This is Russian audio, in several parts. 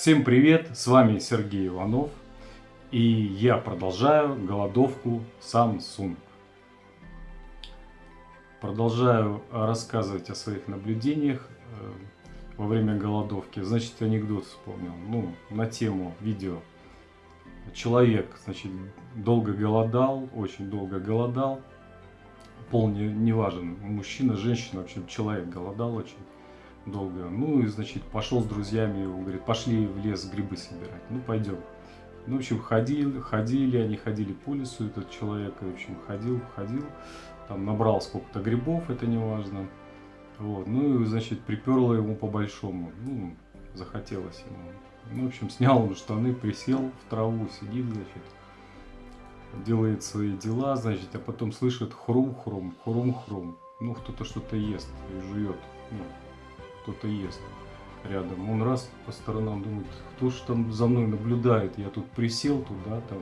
Всем привет, с вами Сергей Иванов и я продолжаю голодовку Samsung. Продолжаю рассказывать о своих наблюдениях э, во время голодовки. Значит, анекдот вспомнил, ну, на тему видео. Человек, значит, долго голодал, очень долго голодал. Пол не, не важен, мужчина, женщина, в общем, человек голодал очень долго. Ну и, значит, пошел с друзьями, он говорит, пошли в лес грибы собирать. Ну, пойдем. Ну, в общем, ходили, ходили, они ходили по лесу, этот человек, в общем, ходил, ходил, там набрал сколько-то грибов, это не важно. Вот, ну и, значит, приперло ему по-большому, ну, захотелось ему. Ну, в общем, снял он штаны, присел в траву, сидит, значит, делает свои дела, значит, а потом слышит хрум-хрум, хрум-хрум. Ну, кто-то что-то ест и жует. Ну, кто-то ест рядом. Он раз по сторонам думает, кто же там за мной наблюдает, я тут присел туда, там,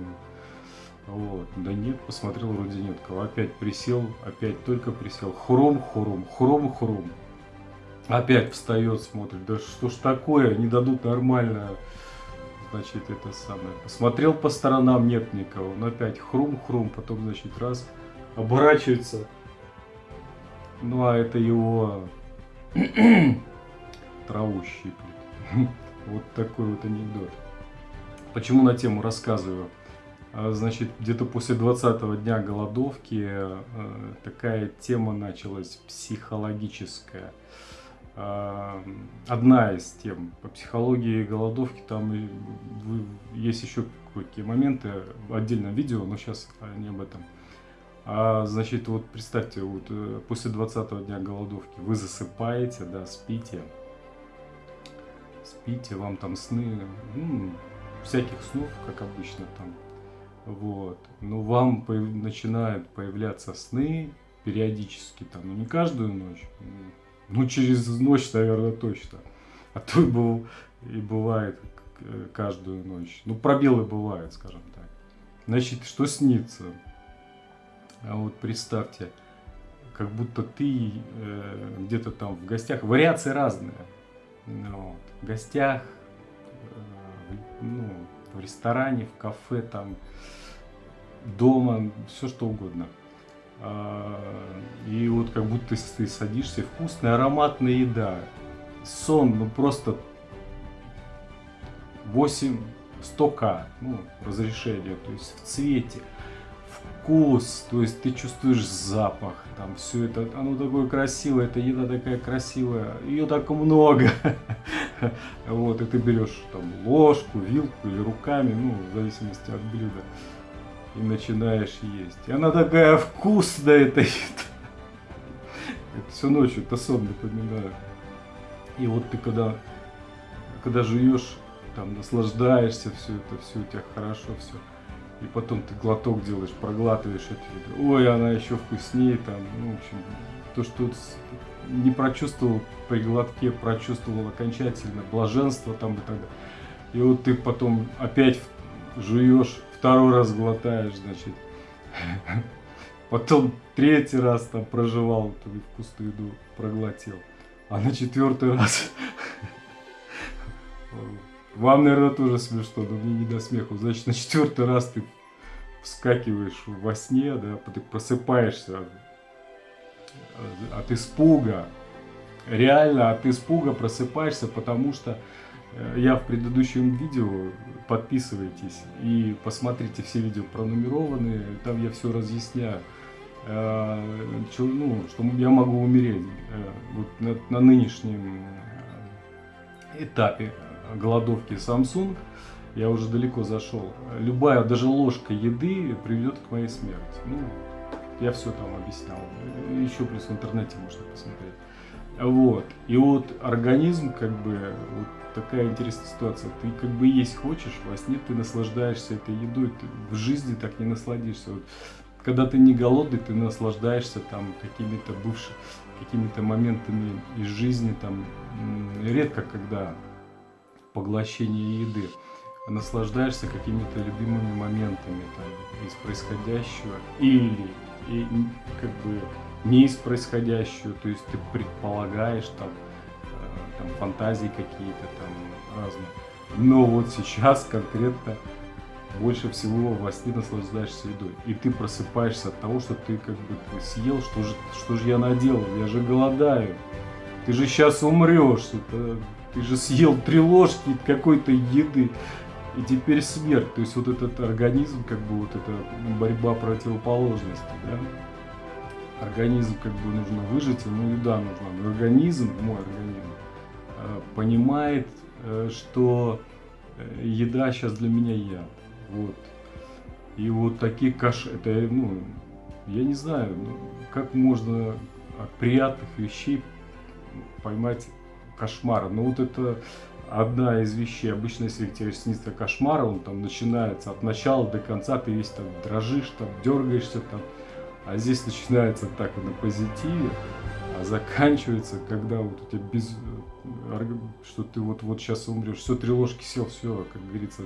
вот, да нет, посмотрел, вроде нет. Кого, опять присел, опять только присел, хром, хром, хром, хром, опять встает, смотрит, да что ж такое, не дадут нормально, значит, это самое, посмотрел по сторонам, нет никого, он опять хрум-хрум, потом, значит, раз, оборачивается, ну а это его траву щиплет. Вот такой вот анекдот. Почему на тему рассказываю? А, значит, где-то после 20 дня голодовки э, такая тема началась психологическая. А, одна из тем. По психологии голодовки там есть еще какие моменты в отдельном видео, но сейчас не об этом. А, значит, вот представьте, вот э, после 20 дня голодовки вы засыпаете, да, спите, спите, вам там сны, ну, всяких снов, как обычно там, вот. Но вам по начинают появляться сны периодически, там, ну не каждую ночь, ну через ночь, наверное, точно. А то и, был, и бывает каждую ночь. Ну, пробелы бывают, скажем так. Значит, что снится? А вот представьте, как будто ты э, где-то там в гостях, вариации разные. Вот, в гостях, э, ну, в ресторане, в кафе, там, дома, все что угодно. А, и вот как будто ты садишься, вкусная, ароматная еда. Сон, ну просто 8 100к, ну, разрешение, то есть в цвете вкус, то есть ты чувствуешь запах, там все это, оно такое красивое, эта еда такая красивая, ее так много. Вот, и ты берешь там ложку, вилку или руками, ну, в зависимости от блюда, и начинаешь есть. И она такая вкусная, эта еда. Это всю ночь, это сон напоминаю. И вот ты когда, когда жуешь, там наслаждаешься, все это, все у тебя хорошо, все и потом ты глоток делаешь, проглатываешь это, ой, она еще вкуснее, там, ну, в общем, то, что не прочувствовал при глотке, прочувствовал окончательно блаженство там и так далее. И вот ты потом опять жуешь, второй раз глотаешь, значит, потом третий раз там проживал эту вкусную еду, проглотил, а на четвертый раз Вам, наверное, тоже смешно, но мне не до смеху. Значит, на четвертый раз ты вскакиваешь во сне, да, ты просыпаешься от испуга. Реально от испуга просыпаешься, потому что э, я в предыдущем видео, подписывайтесь и посмотрите все видео пронумерованные, там я все разъясняю. Э, ну, что я могу умереть э, вот на, на нынешнем этапе голодовки Samsung, я уже далеко зашел. Любая, даже ложка еды приведет к моей смерти. Ну, я все там объяснял. Еще плюс в интернете можно посмотреть. Вот. И вот организм, как бы, вот такая интересная ситуация. Ты как бы есть хочешь, во сне ты наслаждаешься этой едой, ты в жизни так не насладишься. Вот, когда ты не голодный, ты наслаждаешься там какими-то бывшими, какими-то моментами из жизни, там, редко когда поглощение еды. Наслаждаешься какими-то любимыми моментами там, из происходящего или и, как бы не из происходящего, то есть ты предполагаешь там, э, там фантазии какие-то там разные. Но вот сейчас конкретно больше всего во сне наслаждаешься едой. И ты просыпаешься от того, что ты как бы ты съел, что же, что же я наделал, я же голодаю. Ты же сейчас умрешь, это, ты же съел три ложки какой-то еды, и теперь смерть. То есть вот этот организм, как бы вот эта борьба противоположности, да? Организм как бы нужно выжить, ему еда нужна. Но организм, мой организм, э, понимает, э, что э, еда сейчас для меня я. Вот. И вот такие каш, это, ну, я не знаю, ну, как можно от приятных вещей поймать кошмар. Но вот это одна из вещей. Обычно, если тебе снится кошмар, он там начинается от начала до конца, ты весь там дрожишь, там дергаешься там. А здесь начинается так на позитиве, а заканчивается, когда вот у тебя без... что ты вот, вот сейчас умрешь, все, три ложки сел, все, как говорится,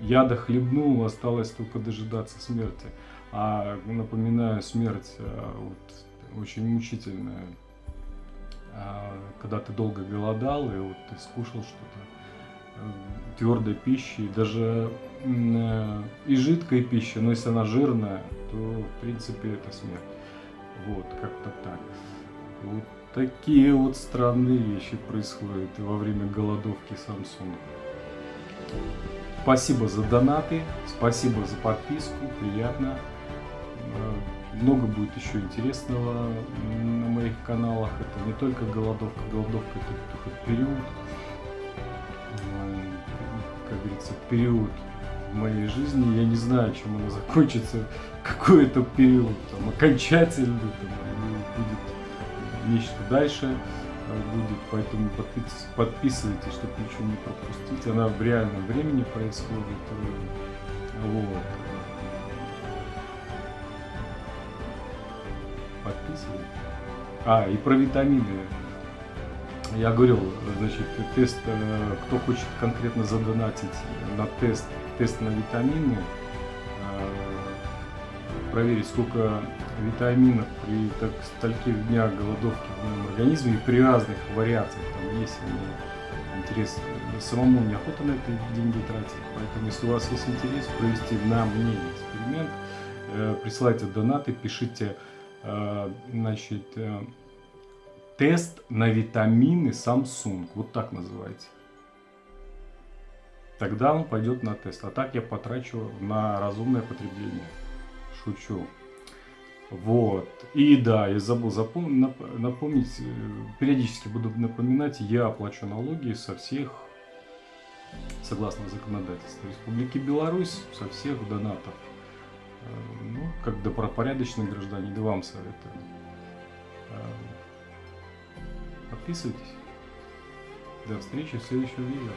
яда хлебнул, осталось только дожидаться смерти. А напоминаю, смерть а, вот, очень мучительная. А, когда ты долго голодал, и вот ты скушал что-то э, твердой пищи, даже э, и жидкой пищи, но если она жирная, то в принципе это смерть. Вот, как-то так. Вот такие вот странные вещи происходят во время голодовки Samsung. Спасибо за донаты, спасибо за подписку, приятно. Э, много будет еще интересного на моих каналах. Это не только голодовка, голодовка это только период, как говорится, период в моей жизни. Я не знаю, чем она закончится, какой это период, там, окончательный, там, будет нечто дальше будет, поэтому подписывайтесь, чтобы ничего не пропустить. Она в реальном времени происходит. Э, вот. Подписывайтесь. А, и про витамины. Я говорил, значит, тест, э, кто хочет конкретно задонатить на тест, тест на витамины, э, проверить, сколько витаминов при так, стольких днях голодовки в моем организме и при разных вариациях. Там есть мне интерес. Самому неохота на это деньги тратить. Поэтому, если у вас есть интерес провести на мне эксперимент, э, присылайте донаты, пишите значит, э, тест на витамины Samsung. Вот так называйте. Тогда он пойдет на тест. А так я потрачу на разумное потребление. Шучу. Вот. И да, я забыл запом... напомнить, э, периодически буду напоминать, я оплачу налоги со всех, согласно законодательству Республики Беларусь, со всех донатов. Ну, как добропорядочный гражданин, да вам советую. Э, подписывайтесь. До встречи в следующем видео.